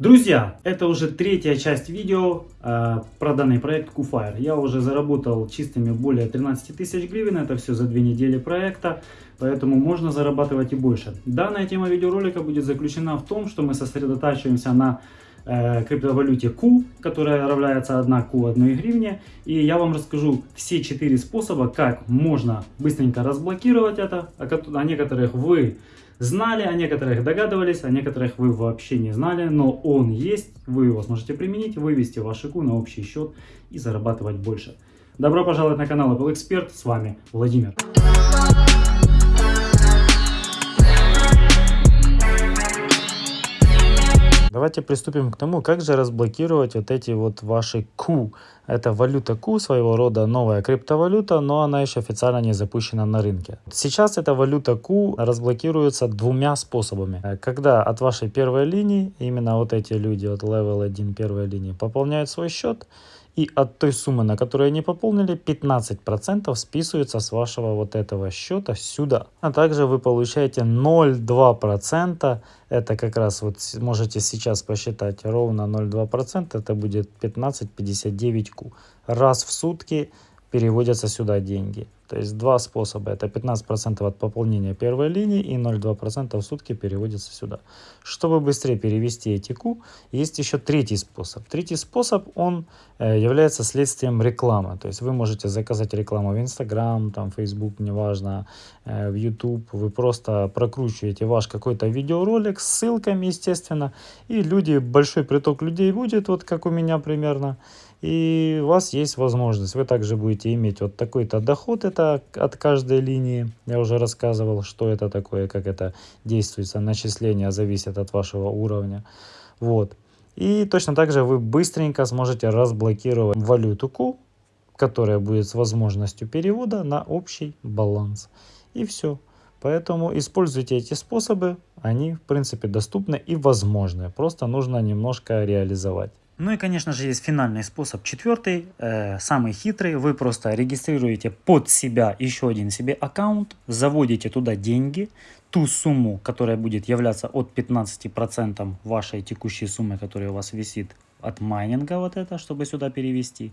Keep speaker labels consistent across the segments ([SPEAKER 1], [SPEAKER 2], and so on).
[SPEAKER 1] Друзья, это уже третья часть видео э, про данный проект QFire. Я уже заработал чистыми более 13 тысяч гривен, это все за две недели проекта, поэтому можно зарабатывать и больше. Данная тема видеоролика будет заключена в том, что мы сосредотачиваемся на э, криптовалюте Q, которая равняется 1 Q 1 гривне. И я вам расскажу все четыре способа, как можно быстренько разблокировать это, о некоторых вы знали, о некоторых догадывались, о некоторых вы вообще не знали, но он есть, вы его сможете применить, вывести ваш ИКУ на общий счет и зарабатывать больше. Добро пожаловать на канал Apple Expert, с вами Владимир. Давайте приступим к тому, как же разблокировать вот эти вот ваши Q. Это валюта Q, своего рода новая криптовалюта, но она еще официально не запущена на рынке. Сейчас эта валюта Q разблокируется двумя способами. Когда от вашей первой линии, именно вот эти люди от level 1 первой линии пополняют свой счет, и от той суммы, на которую они пополнили, 15% списывается с вашего вот этого счета сюда. А также вы получаете 0,2%. Это как раз вот можете сейчас посчитать ровно 0,2%. Это будет 15,59 ку. Раз в сутки переводятся сюда деньги. То есть два способа. Это 15% от пополнения первой линии и 0,2% в сутки переводится сюда. Чтобы быстрее перевести эти Q, есть еще третий способ. Третий способ, он э, является следствием рекламы. То есть вы можете заказать рекламу в Instagram, там, Facebook, неважно, э, в YouTube. Вы просто прокручиваете ваш какой-то видеоролик с ссылками, естественно. И люди, большой приток людей будет, вот как у меня примерно и у вас есть возможность, вы также будете иметь вот такой-то доход, это от каждой линии, я уже рассказывал, что это такое, как это действуется, начисления зависят от вашего уровня, вот. И точно так же вы быстренько сможете разблокировать валюту Q, которая будет с возможностью перевода на общий баланс. И все. Поэтому используйте эти способы, они в принципе доступны и возможны, просто нужно немножко реализовать. Ну и, конечно же, есть финальный способ, четвертый, э, самый хитрый. Вы просто регистрируете под себя еще один себе аккаунт, заводите туда деньги, ту сумму, которая будет являться от 15% вашей текущей суммы, которая у вас висит от майнинга, вот это, чтобы сюда перевести.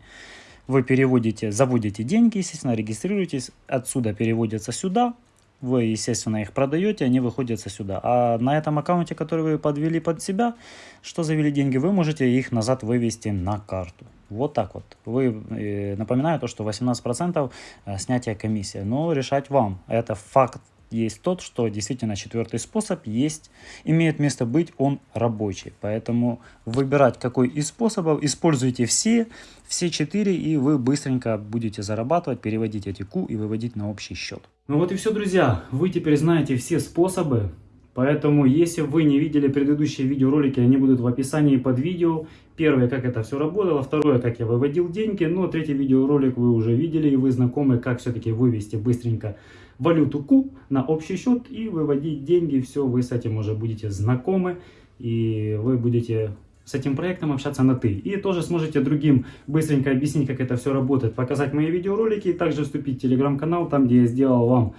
[SPEAKER 1] Вы переводите, заводите деньги, естественно, регистрируетесь, отсюда переводятся сюда, вы, естественно, их продаете, они выходят сюда. А на этом аккаунте, который вы подвели под себя, что завели деньги, вы можете их назад вывести на карту. Вот так вот. Вы, э, напоминаю то, что 18% э, снятия комиссии. Но решать вам. Это факт есть тот, что действительно четвертый способ есть, имеет место быть, он рабочий. Поэтому выбирать какой из способов, используйте все, все четыре, и вы быстренько будете зарабатывать, переводить эти Q и выводить на общий счет. Ну вот и все, друзья. Вы теперь знаете все способы. Поэтому, если вы не видели предыдущие видеоролики, они будут в описании под видео. Первое, как это все работало. Второе, как я выводил деньги. Ну, а третий видеоролик вы уже видели, и вы знакомы, как все-таки вывести быстренько валюту Q на общий счет и выводить деньги. Все, вы с этим уже будете знакомы, и вы будете с этим проектом общаться на «ты». И тоже сможете другим быстренько объяснить, как это все работает, показать мои видеоролики, и также вступить в телеграм-канал, там, где я сделал вам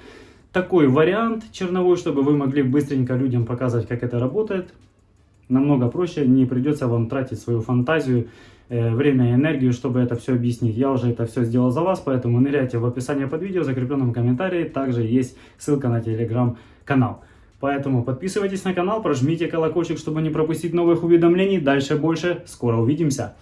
[SPEAKER 1] такой вариант черновой, чтобы вы могли быстренько людям показывать, как это работает. Намного проще, не придется вам тратить свою фантазию, э, время и энергию, чтобы это все объяснить. Я уже это все сделал за вас, поэтому ныряйте в описании под видео, в закрепленном комментарии. Также есть ссылка на телеграм-канал. Поэтому подписывайтесь на канал, прожмите колокольчик, чтобы не пропустить новых уведомлений. Дальше больше. Скоро увидимся.